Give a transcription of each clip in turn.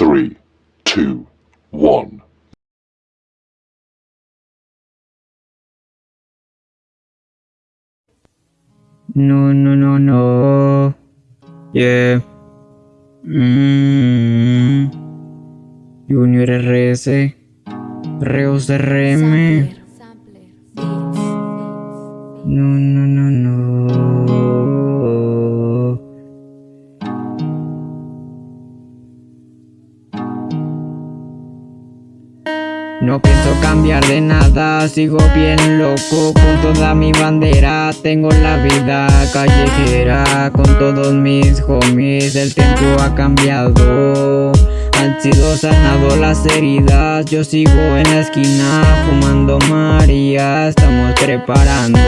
3, 2, 1. No, no, no, no. Yeah. Mm. Junior RS. Reus RM. No, no, no, no. No pienso cambiar de nada, sigo bien loco con toda mi bandera Tengo la vida callejera con todos mis homies El tiempo ha cambiado, han sido sanados las heridas Yo sigo en la esquina fumando María Estamos preparando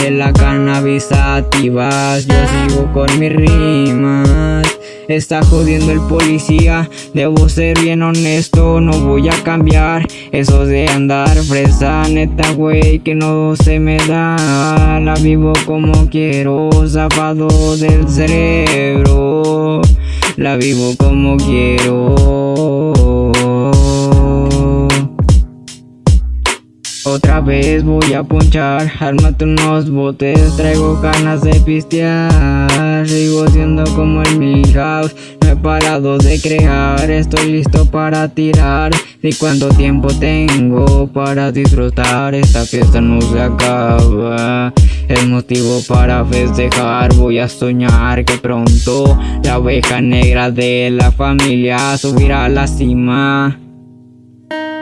de la cannabis activas Yo sigo con mis rimas Está jodiendo el policía. Debo ser bien honesto, no voy a cambiar. Eso de andar fresa, neta güey que no se me da. La vivo como quiero, zapado del cerebro. La vivo como quiero. Otra vez voy a ponchar, ármate unos botes, traigo ganas de pistear Sigo siendo como el Milhouse, no he parado de crear Estoy listo para tirar, y cuánto tiempo tengo para disfrutar Esta fiesta no se acaba. Es motivo para festejar, voy a soñar que pronto La oveja negra de la familia subirá a la cima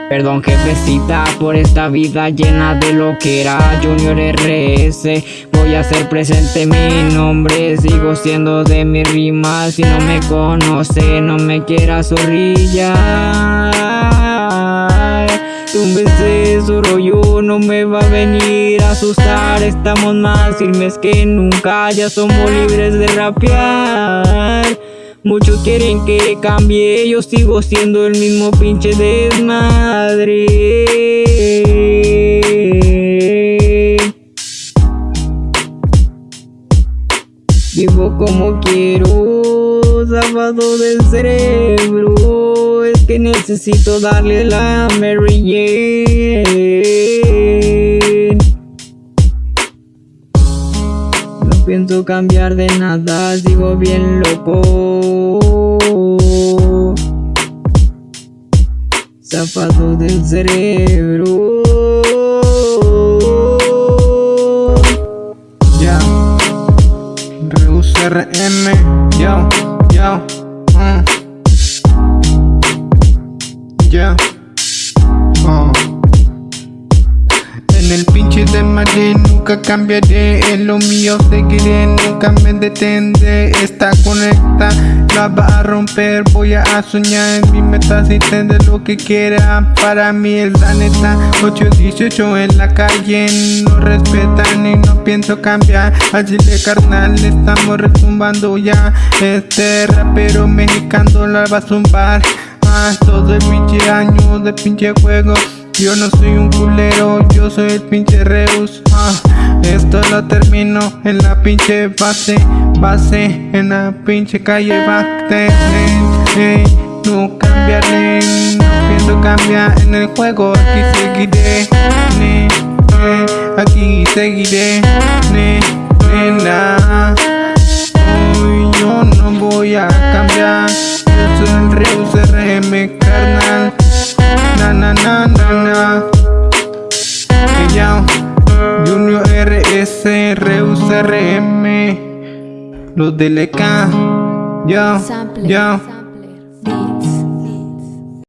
Perdón jefecita por esta vida llena de lo que era. Junior RS Voy a hacer presente mi nombre, sigo siendo de mi rima. Si no me conoce, no me quiera zorrillar. Un beso solo yo no me va a venir a asustar. Estamos más firmes que nunca, ya somos libres de rapear Muchos quieren que cambie, yo sigo siendo el mismo pinche desmadre. Vivo como quiero, sábado del cerebro. Es que necesito darle la Mary Jane. Pienso cambiar de nada, sigo bien loco. Zafado del cerebro. Ya, Reus RM, yo, yo, uh. ya, de Madrid nunca cambiaré, en lo mío seguiré, nunca me detendré, está conecta, la va a romper, voy a soñar en mi meta si tendré lo que quiera, para mí es la neta, 818 en la calle, no respetan y no pienso cambiar, así de carnal estamos retumbando ya, este rapero mexicano la va a zumbar, ah, todo el pinche año de pinche juego. Yo no soy un culero, yo soy el pinche Reus. Ah, Esto lo termino en la pinche base Base en la pinche calle Bacte No cambiaré, no pienso cambiar en el juego Aquí seguiré, aquí seguiré. Ne, nena Hoy yo no voy a cambiar. Yo soy el Reus RS, Reus RM Los de LK Yo, yo.